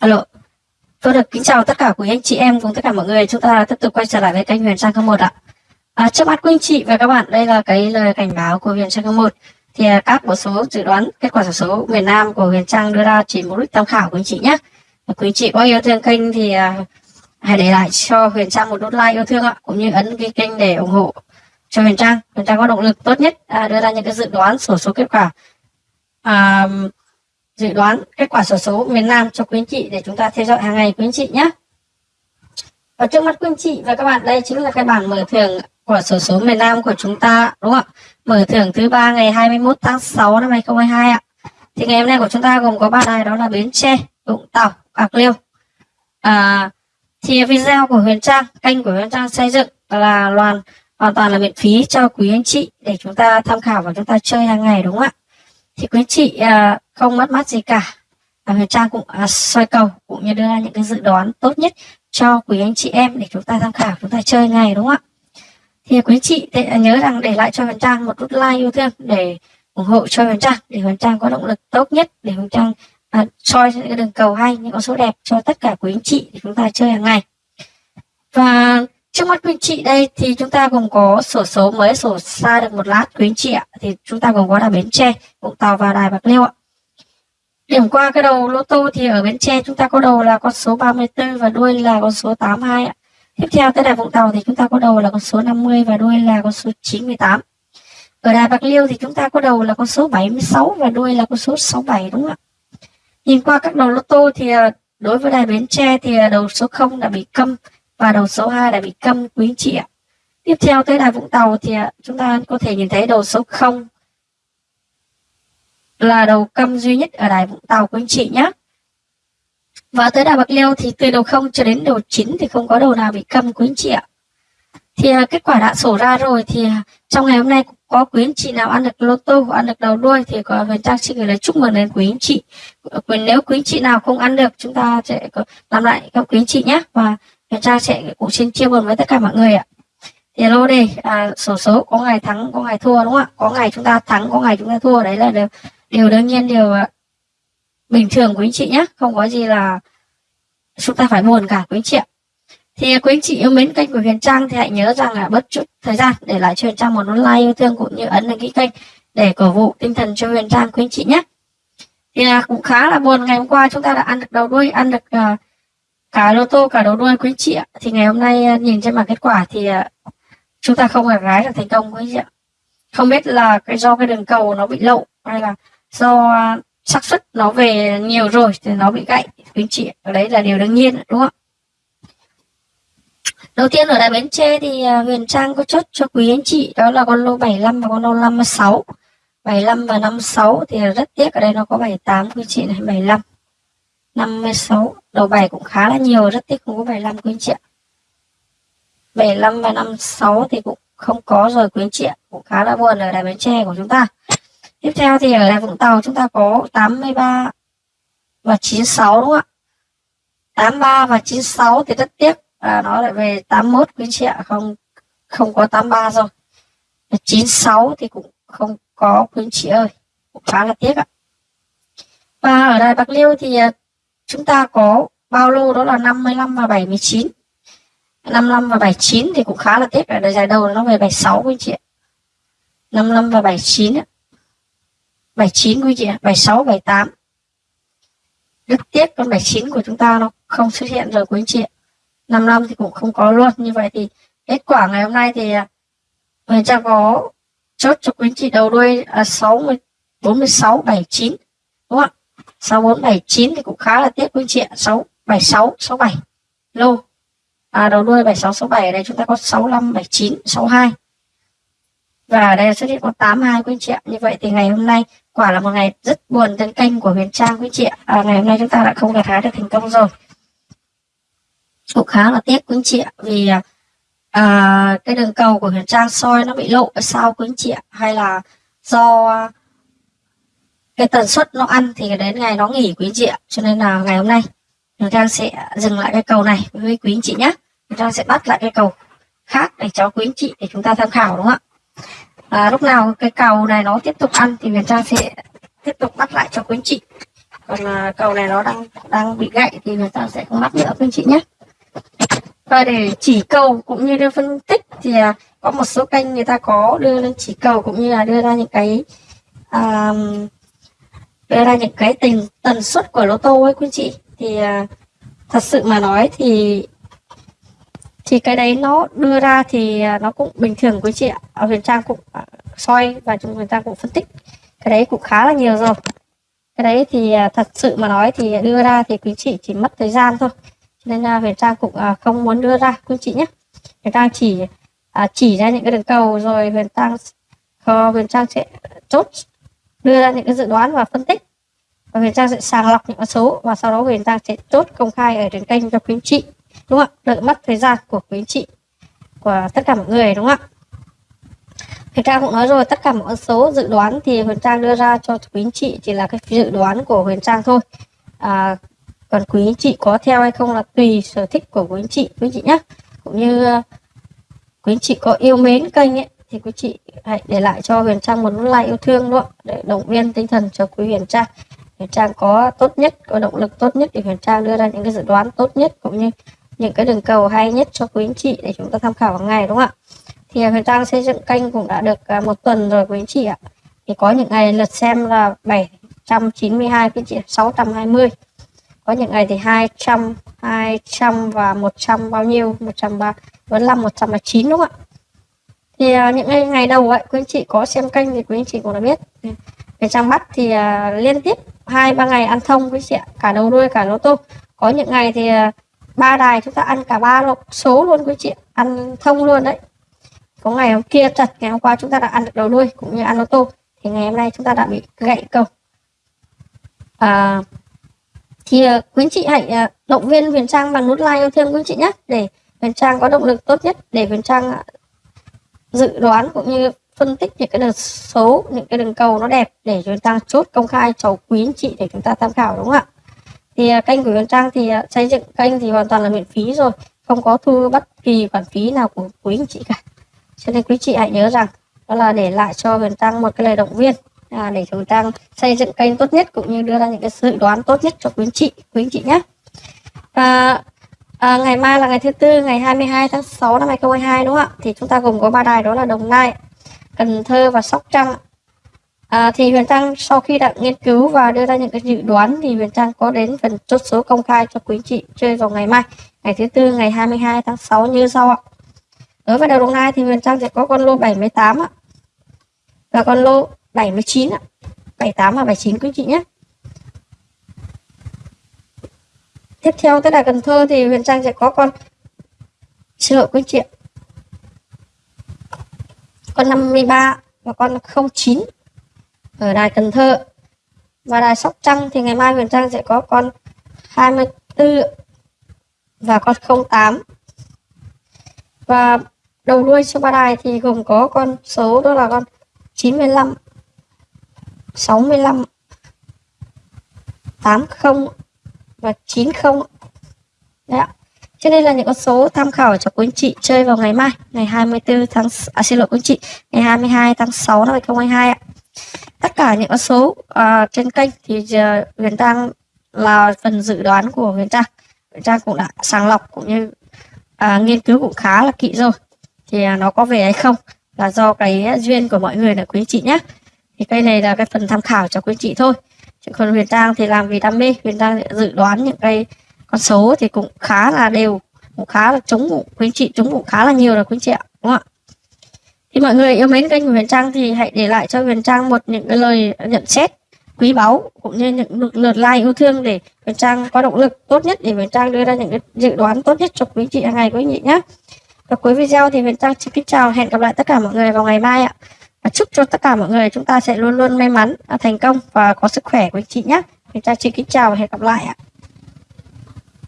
Alo. Tôi được kính chào tất cả quý anh chị em cùng tất cả mọi người. Chúng ta tiếp tục quay trở lại với kênh Huyền Trang một ạ. À, trước mắt quý anh chị và các bạn, đây là cái lời cảnh báo của Huyền Trang một. Thì à, các bộ số dự đoán kết quả sổ số miền Nam của Huyền Trang đưa ra chỉ mục đích tham khảo quý anh chị nhé. Quý anh chị có yêu thương kênh thì à, hãy để lại cho Huyền Trang một nút like yêu thương ạ, cũng như ấn cái kênh để ủng hộ cho Huyền Trang. Huyền Trang có động lực tốt nhất à, đưa ra những cái dự đoán sổ số kết quả à, dự đoán kết quả sổ số miền Nam cho quý anh chị để chúng ta theo dõi hàng ngày quý anh chị nhé. Ở trước mắt quý anh chị và các bạn đây chính là cái bảng mở thưởng của sổ số miền Nam của chúng ta đúng không ạ? Mở thưởng thứ ba ngày 21 tháng 6 năm 2022 ạ. Thì ngày hôm nay của chúng ta gồm có ba đài đó là Bến Tre, Vũng Tàu, Bạc Liêu. À, thì video của Huyền Trang, kênh của Huyền Trang xây dựng là hoàn hoàn toàn là miễn phí cho quý anh chị để chúng ta tham khảo và chúng ta chơi hàng ngày đúng không ạ? thì quý anh chị à, không mất mát gì cả và người Trang cũng à, soi cầu cũng như đưa ra những cái dự đoán tốt nhất cho quý anh chị em để chúng ta tham khảo chúng ta chơi ngày đúng không ạ thì quý chị à, nhớ rằng để lại cho Huyền Trang một nút like yêu thương để ủng hộ cho Huyền Trang để Huyền Trang có động lực tốt nhất để Huyền Trang à, soi những cái đường cầu hay những con số đẹp cho tất cả quý anh chị để chúng ta chơi hàng ngày và Trước mắt quý anh chị đây thì chúng ta gồm có sổ số mới sổ xa được một lát quý anh chị ạ. Thì chúng ta gồm có là Bến Tre, Vũng Tàu và Đài Bạc Liêu ạ. Điểm qua cái đầu lô tô thì ở Bến Tre chúng ta có đầu là con số 34 và đuôi là con số 82 ạ. Tiếp theo tới Đài Vũng Tàu thì chúng ta có đầu là con số 50 và đuôi là con số 98. Ở Đài Bạc Liêu thì chúng ta có đầu là con số 76 và đuôi là con số 67 đúng không ạ? Nhìn qua các đầu lô tô thì à, đối với Đài Bến Tre thì à, đầu số 0 đã bị câm và đầu số 2 đã bị câm, quý chị ạ. Tiếp theo tới đài Vũng Tàu thì à, chúng ta có thể nhìn thấy đầu số 0 là đầu câm duy nhất ở đài Vũng Tàu quý anh chị nhé. Và tới đài Bạc Liêu thì từ đầu 0 cho đến đầu 9 thì không có đầu nào bị câm quý anh chị ạ. Thì à, kết quả đã sổ ra rồi thì à, trong ngày hôm nay có quý anh chị nào ăn được lô tô ăn được đầu đuôi thì có Huyền Trang xin gửi lời chúc mừng đến quý anh chị. Ờ, nếu quý anh chị nào không ăn được chúng ta sẽ làm lại các quý anh chị nhé và Huyền Trang sẽ cũng xin chia buồn với tất cả mọi người ạ. Thì lô đây à, sổ số có ngày thắng có ngày thua đúng không ạ? Có ngày chúng ta thắng có ngày chúng ta thua đấy là đều điều đương nhiên điều ờ, bình thường quý anh chị nhé. Không có gì là chúng ta phải buồn cả quý anh chị ạ. Thì quý anh chị yêu mến kênh của Huyền Trang thì hãy nhớ rằng là bất chút thời gian để lại cho Huyền Trang một nút like yêu thương cũng như ấn đăng ký kênh để cổ vũ tinh thần cho Huyền Trang quý anh chị nhé. Thì là cũng khá là buồn ngày hôm qua chúng ta đã ăn được đầu đuôi ăn được uh, cả lô tô cả đầu đuôi quý chị ạ thì ngày hôm nay ờ, nhìn trên bảng kết quả thì uh, chúng ta không gặt gái được thành công quý chị ạ không biết là cái do cái đường cầu nó bị lậu hay là do à, xác suất nó về nhiều rồi thì nó bị gãy. Quý chị đấy là điều đương nhiên, đúng không đầu tiên ở đại bến tre thì à, huyền trang có chốt cho quý anh chị, đó là con lô 75 và con lô 56 75 và 56 thì rất tiếc, ở đây nó có 78 quý chị này 75 56 đầu 7 cũng khá là nhiều, rất tiếc không có 75 quý anh chị ạ. 75 và 56 thì cũng không có rồi, quý anh chị ạ. Cũng khá là buồn ở đài Bến Tre của chúng ta tiếp theo thì ở đài Vũng Tàu chúng ta có 83 và 96 đúng không ạ? 83 và 96 thì rất tiếc. Là nó lại về 81 quý chị ạ, không không có 83 rồi. 96 thì cũng không có quý chị ơi, cũng khá là tiếc ạ. Và ở đài Bạc Liêu thì à, chúng ta có bao lô đó là 55 và 79 55 và 79 thì cũng khá là tiếc ở giải đầu nó về 76 quý chị ạ. 55 và 79 ạ bài 9 quý chị ạ bài 6 bài 8 rất tiếc con bài 9 của chúng ta nó không xuất hiện rồi quý anh chị ạ. 5 năm thì cũng không có luôn như vậy thì kết quả ngày hôm nay thì à, mình sẽ có chốt cho quý anh chị đầu đuôi à, 60 46 79 đúng không ạ? 6479 thì cũng khá là tiếc quý anh chị ạ. 676 67 lô. À, đầu đuôi 7667 ở đây chúng ta có 65 79 62 và ở đây xuất hiện có 82 quý anh chị ạ. Như vậy thì ngày hôm nay quả là một ngày rất buồn trên kênh của Huyền Trang quý chị ạ. À, ngày hôm nay chúng ta đã không gặt hái được thành công rồi. Cũng khá là tiếc quý chị ạ vì à, cái đường cầu của Huyền Trang soi nó bị lộ ở sau quý chị ạ. Hay là do cái tần suất nó ăn thì đến ngày nó nghỉ quý chị ạ. Cho nên là ngày hôm nay Huyền Trang sẽ dừng lại cái cầu này với quý anh chị nhé chúng ta sẽ bắt lại cái cầu khác để cho quý anh chị để chúng ta tham khảo đúng không ạ? À, lúc nào cái cầu này nó tiếp tục ăn thì người ta sẽ tiếp tục bắt lại cho quý anh chị. Còn à, cầu này nó đang đang bị gãy thì người ta sẽ không bắt nữa quý anh chị nhé. Và để chỉ cầu cũng như đưa phân tích thì à, có một số kênh người ta có đưa lên chỉ cầu cũng như là đưa ra những cái à, đưa ra những cái tình tần suất của lô tô ấy quý anh chị. Thì à, thật sự mà nói thì thì cái đấy nó đưa ra thì à, nó cũng bình thường quý chị ạ. Ở huyền trang cũng à, soi và chúng người ta cũng phân tích. Cái đấy cũng khá là nhiều rồi. Cái đấy thì à, thật sự mà nói thì đưa ra thì quý chị chỉ mất thời gian thôi. Nên là huyền trang cũng không muốn đưa ra quý chị nhé. Huyền trang chỉ chỉ ra những cái đường cầu rồi huyền trang ờ, huyền trang sẽ chốt, đưa ra những cái dự đoán và phân tích. Và Huyền Trang sẽ sàng lọc những con số và sau đó Huyền Trang sẽ chốt công khai ở trên kênh cho quý chị đúng không ạ? Đợi mất thời gian của quý chị của tất cả mọi người đúng không ạ? Huyền Trang cũng nói rồi tất cả mọi số dự đoán thì Huyền Trang đưa ra cho quý anh chị chỉ là cái dự đoán của Huyền Trang thôi. À, còn quý anh chị có theo hay không là tùy sở thích của quý anh chị quý anh chị nhé cũng như à, quý anh chị có yêu mến kênh ấy thì quý chị hãy để lại cho Huyền Trang một like yêu thương luôn để động viên tinh thần cho quý Huyền Trang. Huyền Trang có tốt nhất có động lực tốt nhất để Huyền Trang đưa ra những cái dự đoán tốt nhất cũng như những cái đường cầu hay nhất cho quý anh chị để chúng ta tham khảo hàng ngày đúng không ạ? Thì à, Huyền Trang xây dựng kênh cũng đã được à, một tuần rồi quý anh chị ạ. Thì có những ngày lượt xem là 792 quý chị 620 có những ngày thì 200 200 và 100 bao nhiêu? 135 109 đúng không ạ? Thì uh, những ngày, ngày đầu vậy quý anh chị có xem kênh thì quý anh chị cũng đã biết. Về trang bắt thì uh, liên tiếp hai ba ngày ăn thông quý chị ạ cả đầu đuôi cả lô tô có những ngày thì uh, ba đài chúng ta ăn cả ba lô số luôn quý chị ăn thông luôn đấy. Có ngày hôm kia thật ngày hôm qua chúng ta đã ăn được đầu đuôi cũng như ăn lô tô. Thì ngày hôm nay chúng ta đã bị gãy cầu. À, thì uh, quý chị hãy uh, động viên Huyền Trang bằng nút like yêu thương quý chị nhé để Huyền Trang có động lực tốt nhất để Huyền Trang à, dự đoán cũng như phân tích những cái đường số những cái đường cầu nó đẹp để chúng ta chốt công khai cho quý chị để chúng ta tham khảo đúng không ạ? Thì à, kênh của Huyền Trang thì à, xây dựng kênh thì hoàn toàn là miễn phí rồi không có thu bất kỳ khoản phí nào của quý anh chị cả cho nên quý chị hãy nhớ rằng đó là để lại cho Huyền Trang một cái lời động viên à, để chúng ta xây dựng kênh tốt nhất cũng như đưa ra những cái dự đoán tốt nhất cho quý anh chị quý anh chị nhé và À, ngày mai là ngày thứ tư ngày 22 tháng 6 năm 2022 đúng không ạ? Thì chúng ta gồm có ba đài đó là Đồng Nai, Cần Thơ và Sóc Trăng. À, thì Huyền Trang sau khi đã nghiên cứu và đưa ra những cái dự đoán thì Huyền Trang có đến phần chốt số công khai cho quý chị chơi vào ngày mai, ngày thứ tư ngày 22 tháng 6 như sau ạ. Đối với đầu Đồng Nai thì Huyền Trang sẽ có con lô 78 ạ. Và con lô 79 ạ. 78 và 79 quý chị nhé. tiếp theo tới là Cần Thơ thì Huyền Trang sẽ có con xin lỗi quý chị ạ con 53 và con 09 ở đài Cần Thơ. Và đài Sóc Trăng thì ngày mai Huyền Trang sẽ có con 24 và con 08 và đầu đuôi số ba đài thì gồm có con số đó là con 95 65 80 và 90 đấy ạ. Cho nên là những con số tham khảo cho quý anh chị chơi vào ngày mai ngày 24 tháng à, xin lỗi quý anh chị ngày 22 tháng 6 năm 2022 ạ tất cả những con số uh, trên kênh thì uh, Huyền Trang là phần dự đoán của Huyền Trang. Huyền Trang cũng đã sàng lọc cũng như uh, nghiên cứu cũng khá là kỹ rồi. Thì uh, nó có về hay không là do cái duyên của mọi người là quý chị nhé thì cây này là cái phần tham khảo cho quý chị thôi. Chứ còn huyền trang thì làm vì đam mê huyền trang dự đoán những cái con số thì cũng khá là đều cũng khá là trúng cũng quý chị trúng cũng khá là nhiều rồi quý chị ạ đúng không ạ? Thì mọi người yêu mến kênh của huyền trang thì hãy để lại cho huyền trang một những cái lời nhận xét quý báu, cũng như những lượt like yêu thương để huyền trang có động lực tốt nhất để huyền trang đưa ra những cái dự đoán tốt nhất cho quý chị hàng ngày quý chị nhé và cuối video thì huyền trang xin kính chào, hẹn gặp lại tất cả mọi người vào ngày mai ạ và chúc cho tất cả mọi người chúng ta sẽ luôn luôn may mắn à, thành công và có sức khỏe quý chị nhé. Huyền Trang xin kính chào và hẹn gặp lại ạ.